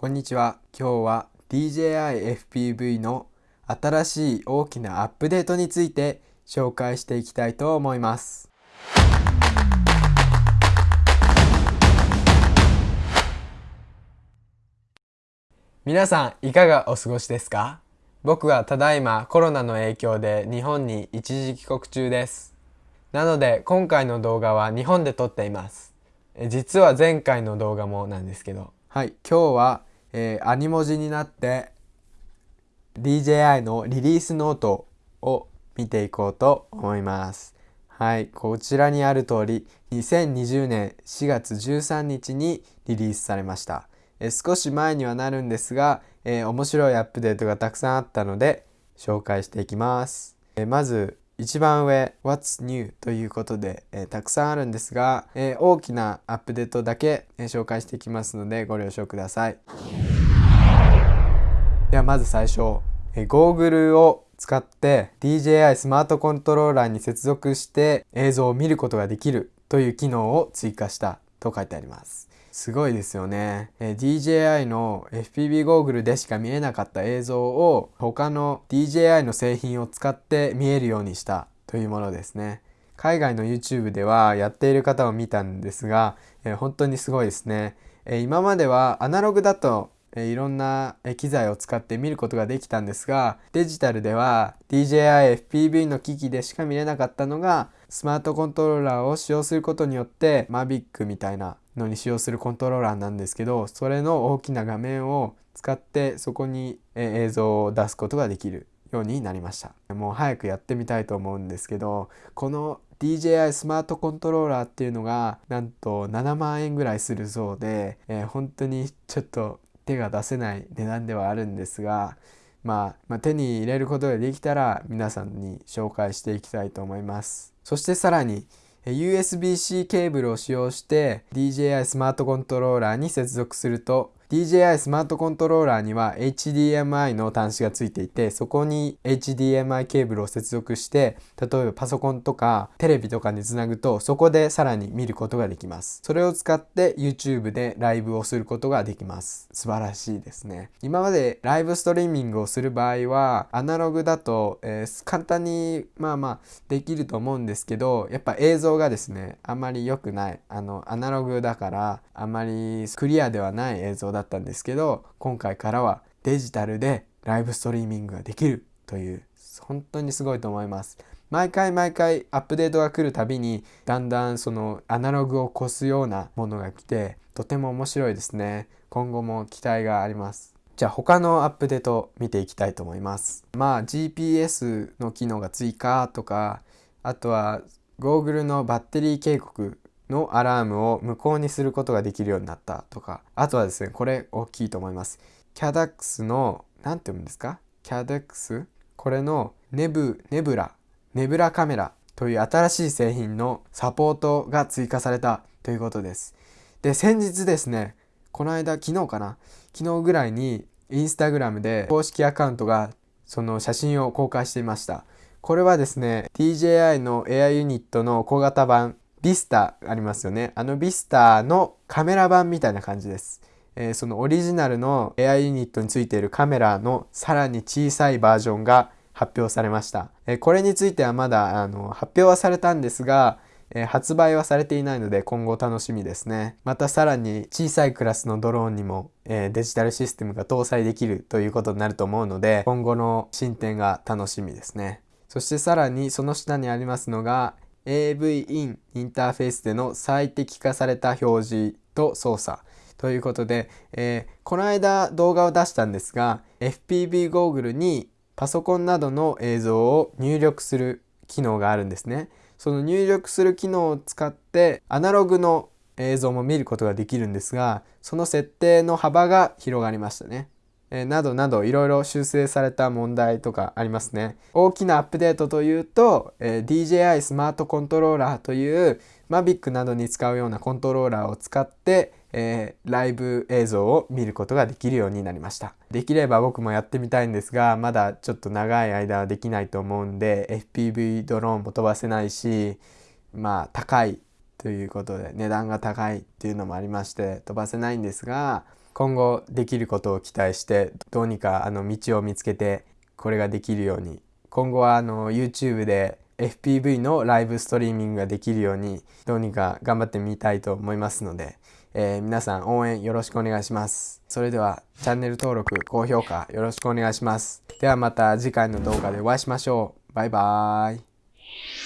こんにちは。今日は DJI FPV の新しい大きなアップデートについて紹介していきたいと思います。皆さんいかがお過ごしですか？僕はただいまコロナの影響で日本に一時帰国中です。なので今回の動画は日本で撮っています。実は前回の動画もなんですけど。はい、今日はえー、アニ文字になって DJI のリリースノートを見ていこうと思います。はい、こちらにある通り2020年4月13日にリリースされました。えー、少し前にはなるんですが、えー、面白いアップデートがたくさんあったので紹介していきます。え、まず一番上 What's New? ということで、えー、たくさんあるんですが、えー、大きなアップデートだけ、えー、紹介していきますのでご了承ください。ではまず最初、えー、ゴーグルを使って DJI スマートコントローラーに接続して映像を見ることができるという機能を追加したと書いてあります。すごいですよね。え DJI の FPV ゴーグルでしか見えなかった映像を他の DJI の製品を使って見えるようにしたというものですね。海外の YouTube ではやっている方を見たんですが、え本当にすごいですね。え今まではアナログだといろんな機材を使って見ることができたんですがデジタルでは DJI FPV の機器でしか見れなかったのがスマートコントローラーを使用することによって Mavic みたいなのに使用するコントローラーなんですけどそれの大きな画面を使ってそこに映像を出すことができるようになりましたもう早くやってみたいと思うんですけどこの DJI スマートコントローラーっていうのがなんと7万円ぐらいするそうで、えー、本当にちょっと手が出せない値段ではあるんですが、まあ、まあ、手に入れることができたら皆さんに紹介していきたいと思います。そしてさらに USB-C ケーブルを使用して DJI スマートコントローラーに接続すると DJI スマートコントローラーには HDMI の端子がついていてそこに HDMI ケーブルを接続して例えばパソコンとかテレビとかにつなぐとそこでさらに見ることができます。それを使って YouTube でライブをすることができます。素晴らしいですね。今までライブストリーミングをする場合はアナログだと、えー、簡単にまあまあできると思うんですけどやっぱ映像がですねあんまり良くない。あのアナログだからあまりクリアではない映像だだったんですけど今回からはデジタルでライブストリーミングができるという本当にすごいと思います。毎回毎回アップデートが来るたびにだんだんそのアナログを越すようなものが来てとても面白いですね。今後も期待があります。じゃあ他のアップデート見ていきたいと思います。まあ GPS の機能が追加とかあとはゴーグルのバッテリー警告のアラームを無効にすることができるようになったとかあとはですねこれ大きいと思います。CADAX の何て読むんですか？CADAX これのネブネブラネブラカメラという新しい製品のサポートが追加されたということです。で先日ですねこの間昨日かな？昨日ぐらいにインスタグラムで公式アカウントがその写真を公開していました。これはですね DJI のエアユニットの小型版ビスタありますよね。あのビスタのカメラ版みたいな感じです。えー、そのオリジナルのエアユニットについているカメラのさらに小さいバージョンが発表されました。えー、これについてはまだあの発表はされたんですが、えー、発売はされていないので今後楽しみですね。またさらに小さいクラスのドローンにも、えデジタルシステムが搭載できるということになると思うので今後の進展が楽しみですね。そしてさらにその下にありますのが AV インインターフェースでの最適化された表示と操作ということで、えー、この間動画を出したんですが FPV ゴーグルにパソコンなどの映像を入力する機能があるんですね。その入力する機能を使ってアナログの映像も見ることができるんですがその設定の幅が広がりましたね。えなどなどいろいろ修正された問題とかありますね。大きなアップデートというと、え DJI スマートコントローラーという Mavic などに使うようなコントローラーを使って、え、ライブ映像を見ることができるようになりました。できれば僕もやってみたいんですが、まだちょっと長い間はできないと思うんで、FPV ドローンも飛ばせないし、まあ高いということで値段が高いっていうのもありまして飛ばせないんですが、今後できることを期待してどうにかあの道を見つけてこれができるように今後はあの YouTube で FPV のライブストリーミングができるようにどうにか頑張ってみたいと思いますので、えー、皆さん応援よろしくお願いします。それではチャンネル登録、高評価よろしくお願いします。ではまた次回の動画でお会いしましょう。バイバーイ。